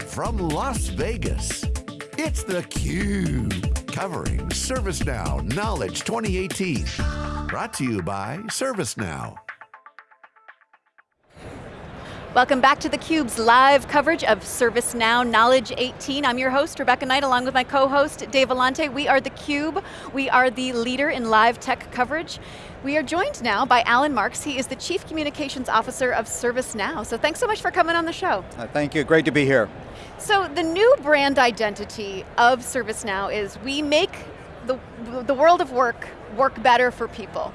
Live from Las Vegas, it's theCUBE. Covering ServiceNow Knowledge 2018. Brought to you by ServiceNow. Welcome back to theCUBE's live coverage of ServiceNow Knowledge 18. I'm your host, Rebecca Knight, along with my co-host, Dave Vellante. We are theCUBE. We are the leader in live tech coverage. We are joined now by Alan Marks. He is the Chief Communications Officer of ServiceNow. So thanks so much for coming on the show. Uh, thank you, great to be here. So the new brand identity of ServiceNow is we make the, the world of work work better for people.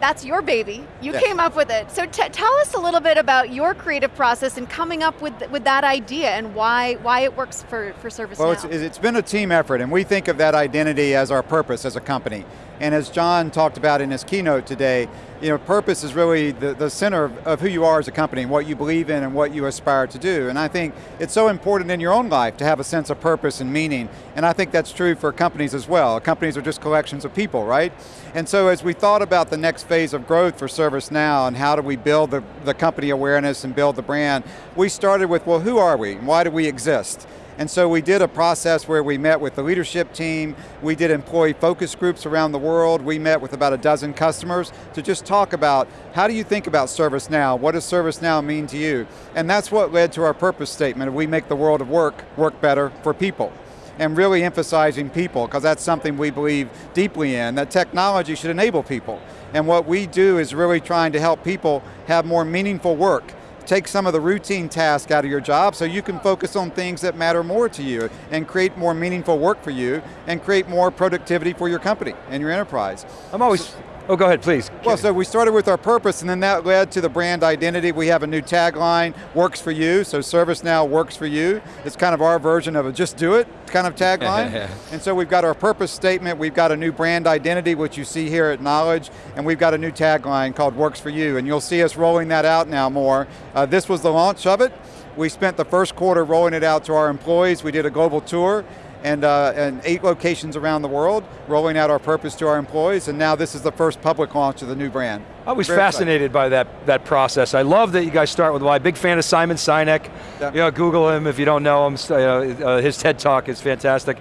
That's your baby. You yes. came up with it. So tell us a little bit about your creative process and coming up with, with that idea and why, why it works for, for ServiceNow. Well, it's, it's been a team effort and we think of that identity as our purpose as a company. And as John talked about in his keynote today, you know, purpose is really the, the center of, of, who you are as a company, what you believe in and what you aspire to do. And I think it's so important in your own life to have a sense of purpose and meaning. And I think that's true for companies as well. Companies are just collections of people, right? And so as we thought about the next phase of growth for ServiceNow and how do we build the, the company awareness and build the brand, we started with, well, who are we? Why do we exist? And so we did a process where we met with the leadership team, we did employee focus groups around the world, we met with about a dozen customers to just talk about how do you think about ServiceNow, what does ServiceNow mean to you? And that's what led to our purpose statement, we make the world of work work better for people and really emphasizing people, because that's something we believe deeply in, that technology should enable people. And what we do is really trying to help people have more meaningful work take some of the routine tasks out of your job so you can focus on things that matter more to you and create more meaningful work for you and create more productivity for your company and your enterprise. I'm always, so, Oh, go ahead, please. Well, so we started with our purpose and then that led to the brand identity. We have a new tagline, works for you, so ServiceNow works for you. It's kind of our version of a just do it kind of tagline. and so we've got our purpose statement, we've got a new brand identity, which you see here at Knowledge, and we've got a new tagline called works for you, and you'll see us rolling that out now more. Uh, this was the launch of it. We spent the first quarter rolling it out to our employees. We did a global tour and, uh, and eight locations around the world, rolling out our purpose to our employees, and now this is the first public launch of the new brand. I was Very fascinated exciting. by that, that process. I love that you guys start with why. Big fan of Simon Sinek. Yeah. You know, Google him if you don't know him. Uh, uh, his TED Talk is fantastic.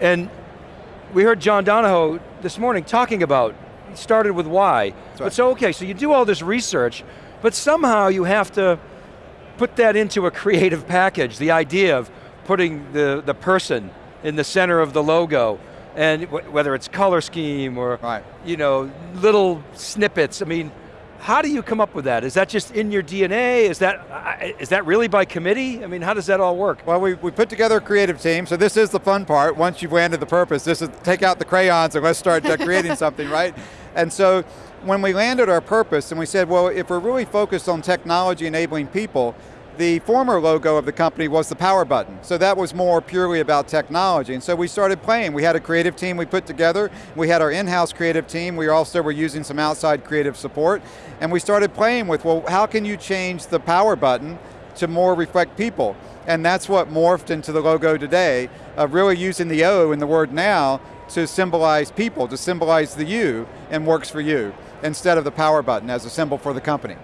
And we heard John Donahoe this morning talking about, he started with why. Right. But so, okay, so you do all this research, but somehow you have to put that into a creative package, the idea of putting the, the person in the center of the logo, and whether it's color scheme or right. you know little snippets. I mean, how do you come up with that? Is that just in your DNA? Is that, is that really by committee? I mean, how does that all work? Well, we, we put together a creative team, so this is the fun part. Once you've landed the purpose, this is take out the crayons and let's start creating something, right? And so, when we landed our purpose and we said, well, if we're really focused on technology enabling people, the former logo of the company was the power button, so that was more purely about technology, and so we started playing. We had a creative team we put together, we had our in-house creative team, we also were using some outside creative support, and we started playing with, well, how can you change the power button to more reflect people? And that's what morphed into the logo today, of really using the O in the word now to symbolize people, to symbolize the you, and works for you, instead of the power button as a symbol for the company.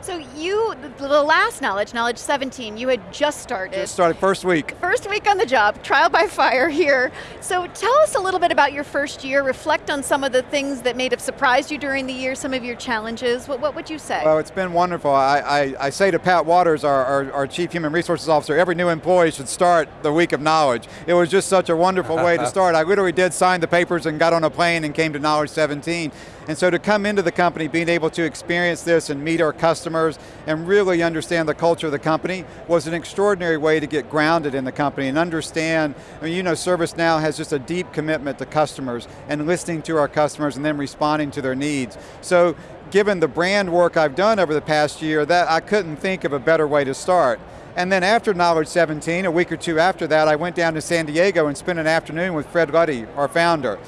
So you, the last Knowledge, Knowledge 17, you had just started. Just started, first week. First week on the job, trial by fire here. So tell us a little bit about your first year, reflect on some of the things that may have surprised you during the year, some of your challenges. What, what would you say? Well, it's been wonderful. I, I, I say to Pat Wadors, our, our, our, Chief Human Resources Officer, every new employee should start the week of Knowledge. It was just such a wonderful way to start. I literally did sign the papers and got on a plane and came to Knowledge 17. And so to come into the company, being able to experience this and meet our customers and really understand the culture of the company was an extraordinary way to get grounded in the company and understand, I mean, you know ServiceNow has just a deep commitment to customers and listening to our customers and then responding to their needs. So given the brand work I've done over the past year, that I couldn't think of a better way to start. And then after Knowledge 17, a week or two after that, I went down to San Diego and spent an afternoon with Fred Luddy, our founder.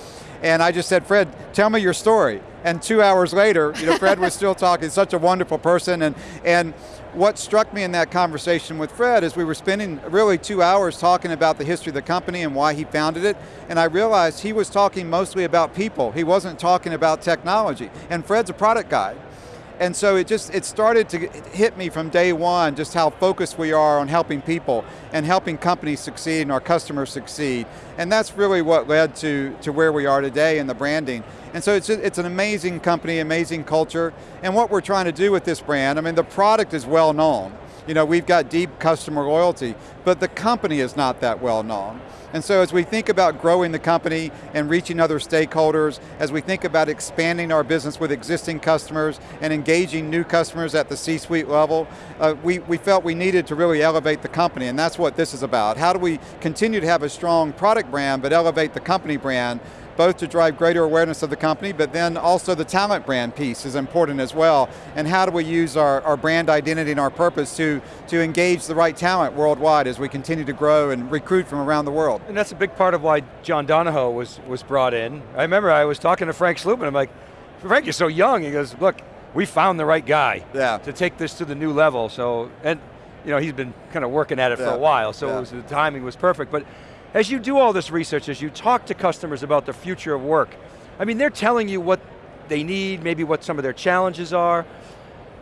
And I just said, Fred, tell me your story. And two hours later, you know, Fred was still talking, such a wonderful person. And, and what struck me in that conversation with Fred is we were spending really two hours talking about the history of the company and why he founded it. And I realized he was talking mostly about people. He wasn't talking about technology. And Fred's a product guy. And so it just, it started to hit me from day one just how focused we are on helping people and helping companies succeed and our customers succeed. And that's really what led to, to where we are today in the branding. And so it's, it's an amazing company, amazing culture. And what we're trying to do with this brand, I mean the product is well known. You know, we've got deep customer loyalty, but the company is not that well known. And so as we think about growing the company and reaching other stakeholders, as we think about expanding our business with existing customers and engaging new customers at the C-suite level, uh, we, we felt we needed to really elevate the company, and that's what this is about. How do we continue to have a strong product brand, but elevate the company brand both to drive greater awareness of the company, but then also the talent brand piece is important as well. And how do we use our, our brand identity and our purpose to, to engage the right talent worldwide as we continue to grow and recruit from around the world. And that's a big part of why John Donahoe was, was brought in. I remember I was talking to Frank Slootman, I'm like, Frank, you're so young. He goes, look, we found the right guy yeah. to take this to the new level. So, and you know, he's been kind of working at it yeah. for a while, so yeah. was, the timing was perfect. But as you do all this research, as you talk to customers about the future of work, I mean, they're telling you what they need, maybe what some of their challenges are,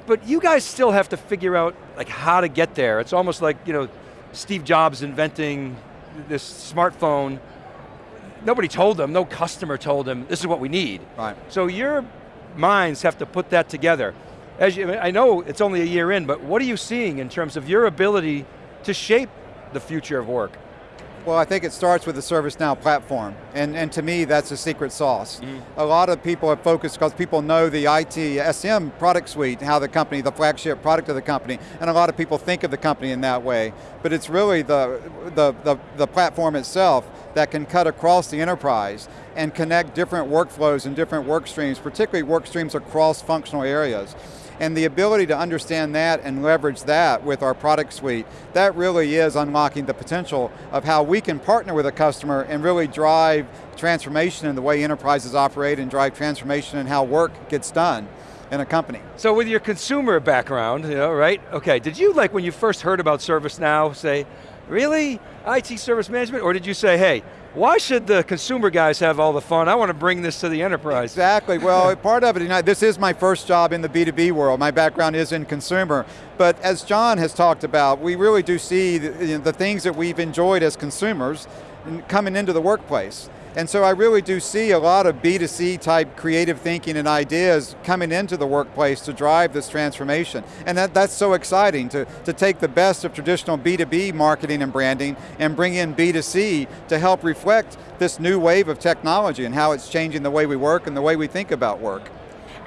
but you guys still have to figure out like how to get there. It's almost like, you know, Steve Jobs inventing this smartphone. Nobody told them, no customer told them, this is what we need. Right. So your minds have to put that together. As you, I know it's only a year in, but what are you seeing in terms of your ability to shape the future of work? Well, I think it starts with the ServiceNow platform, and, and to me, that's a secret sauce. Mm. A lot of people are focused because people know the IT, SM product suite, how the company, the flagship product of the company, and a lot of people think of the company in that way. But it's really the, the, the, the platform itself that can cut across the enterprise and connect different workflows and different work streams, particularly work streams across functional areas. And the ability to understand that and leverage that with our product suite, that really is unlocking the potential of how we can partner with a customer and really drive transformation in the way enterprises operate and drive transformation in how work gets done in a company. So with your consumer background, you know, right? Okay, did you like when you first heard about ServiceNow say, really? IT service management? Or did you say, hey, why should the consumer guys have all the fun? I want to bring this to the enterprise. Exactly, well, part of it, you know, this is my first job in the B2B world. My background is in consumer. But as John has talked about, we really do see the, you know, the things that we've enjoyed as consumers coming into the workplace. And so I really do see a lot of B2C type creative thinking and ideas coming into the workplace to drive this transformation. And that, that's so exciting to, to take the best of traditional B2B marketing and branding and bring in B2C to help reflect this new wave of technology and how it's changing the way we work and the way we think about work.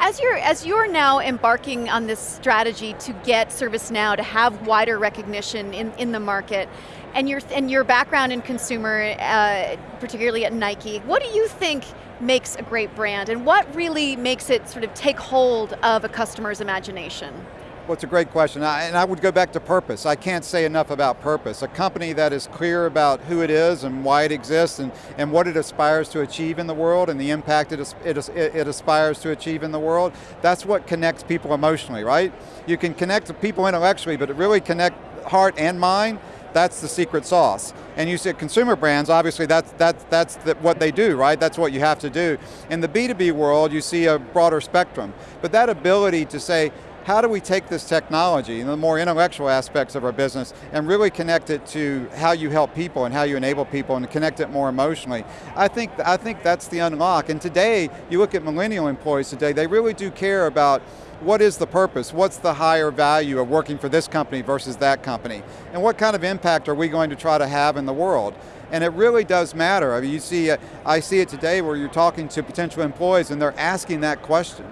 As you're, as you're now embarking on this strategy to get ServiceNow to have wider recognition in, in the market, and your, and your background in consumer, uh, particularly at Nike, what do you think makes a great brand and what really makes it sort of take hold of a customer's imagination? Well, it's a great question, and I would go back to purpose. I can't say enough about purpose. A company that is clear about who it is and why it exists and, and what it aspires to achieve in the world and the impact it, it, it aspires to achieve in the world, that's what connects people emotionally, right? You can connect people intellectually, but really connect heart and mind that's the secret sauce. And you see consumer brands, obviously that's, that's, that's the, what they do, right? That's what you have to do. In the B2B world, you see a broader spectrum. But that ability to say, how do we take this technology and the more intellectual aspects of our business and really connect it to how you help people and how you enable people and connect it more emotionally? I think, I think that's the unlock. And today, you look at millennial employees today, they really do care about what is the purpose? What's the higher value of working for this company versus that company? And what kind of impact are we going to try to have in the world? And it really does matter. I mean, you see, I see it today where you're talking to potential employees and they're asking that question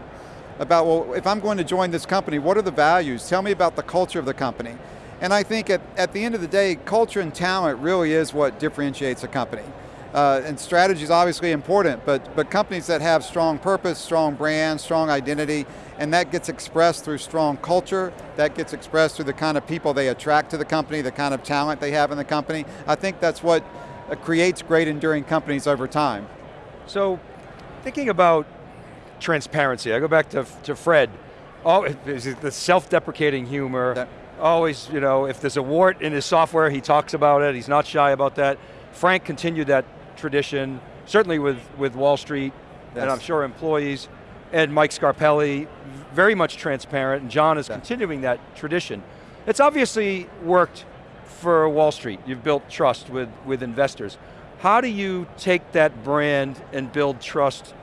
about, well, if I'm going to join this company, what are the values? Tell me about the culture of the company. And I think at, at the end of the day, culture and talent really is what differentiates a company. Uh, and strategy is obviously important, but, but companies that have strong purpose, strong brand, strong identity, and that gets expressed through strong culture, that gets expressed through the kind of people they attract to the company, the kind of talent they have in the company. I think that's what uh, creates great enduring companies over time. So, thinking about transparency, I go back to, to Fred, oh, the self-deprecating humor, that, always, you know, if there's a wart in his software, he talks about it, he's not shy about that. Frank continued that tradition, certainly with, with Wall Street, and I'm sure employees. and Mike Scarpelli, very much transparent, and John is continuing that tradition. It's obviously worked for Wall Street. You've built trust with, with investors. How do you take that brand and build trust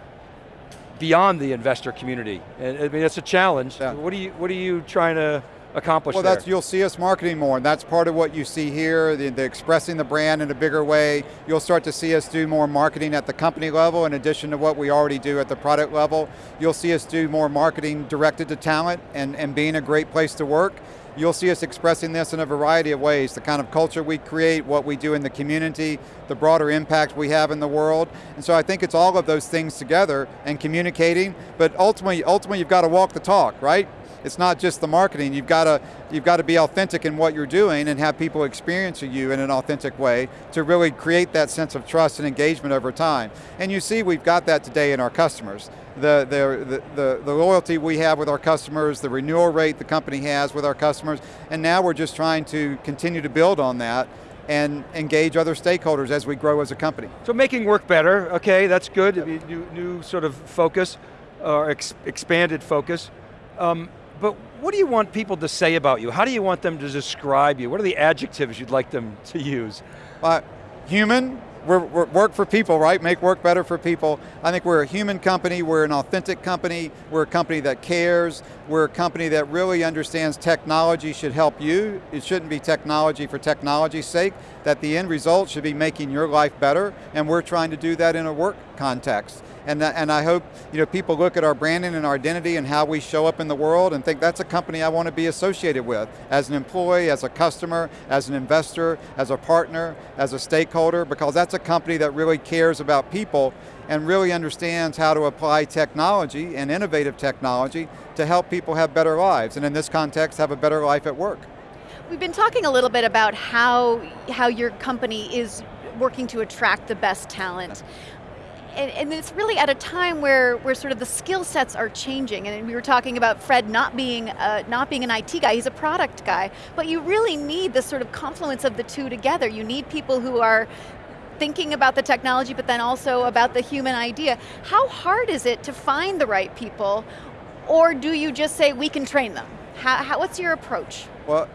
beyond the investor community? And, I mean, it's a challenge. Yeah. What, are you, what are you trying to accomplish well, there? that's you'll see us marketing more, and that's part of what you see here, the, the, expressing the brand in a bigger way. You'll start to see us do more marketing at the company level in addition to what we already do at the product level. You'll see us do more marketing directed to talent and, and being a great place to work. You'll see us expressing this in a variety of ways, the kind of culture we create, what we do in the community, the broader impact we have in the world. And so I think it's all of those things together and communicating, but ultimately, ultimately you've got to walk the talk, right? it's not just the marketing, you've got to you've got to be authentic in what you're doing and have people experience you in an authentic way to really create that sense of trust and engagement over time. And you see we've got that today in our customers. The, the, the, the, loyalty we have with our customers, the renewal rate the company has with our customers, and now we're just trying to continue to build on that and engage other stakeholders as we grow as a company. So making work better, okay, that's good, yep. new, new sort of focus, or ex expanded focus. Um, but what do you want people to say about you? How do you want them to describe you? What are the adjectives you'd like them to use? Uh, human, we're, we're, work for people, right? Make work better for people. I think we're a human company, we're an authentic company, we're a company that cares, we're a company that really understands technology should help you. It shouldn't be technology for technology's sake, that the end result should be making your life better, and we're trying to do that in a work context. And, uh, and I hope you know, people look at our branding and our identity and how we show up in the world and think that's a company I want to be associated with as an employee, as a customer, as an investor, as a partner, as a stakeholder, because that's a company that really cares about people and really understands how to apply technology and innovative technology to help people have better lives, and in this context, have a better life at work. We've been talking a little bit about how, how your company is working to attract the best talent and, and, it's really at a time where, where sort of the skill sets are changing, and we were talking about Fred not being, uh, not being an IT guy, he's a product guy, but you really need this sort of confluence of the two together. You need people who are thinking about the technology, but then also about the human idea. How hard is it to find the right people, or do you just say, we can train them? How, how, what's your approach? Well,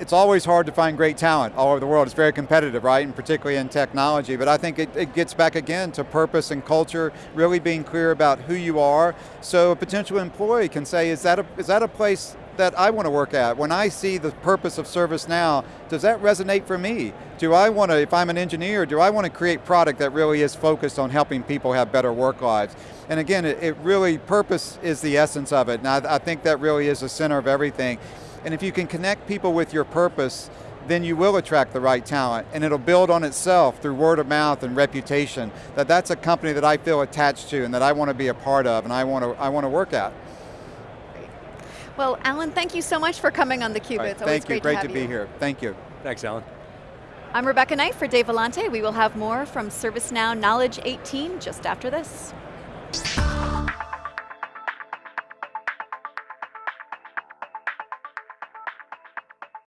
it's always hard to find great talent all over the world. It's very competitive, right? And particularly in technology. But I think it, it, gets back again to purpose and culture, really being clear about who you are. So a potential employee can say, is that a, is that a place that I want to work at? When I see the purpose of ServiceNow, does that resonate for me? Do I want to, if I'm an engineer, do I want to create product that really is focused on helping people have better work lives? And again, it, it really, purpose is the essence of it. And I, I think that really is the center of everything. And if you can connect people with your purpose, then you will attract the right talent and it'll build on itself through word of mouth and reputation that that's a company that I feel attached to and that I want to be a part of and I want to, I want to work at. Well, Alan, thank you so much for coming on theCUBE. Right, it's always thank you, great, great to, to be here. Thank you. Thanks, Alan. I'm Rebecca Knight for Dave Vellante. We will have more from ServiceNow Knowledge 18 just after this.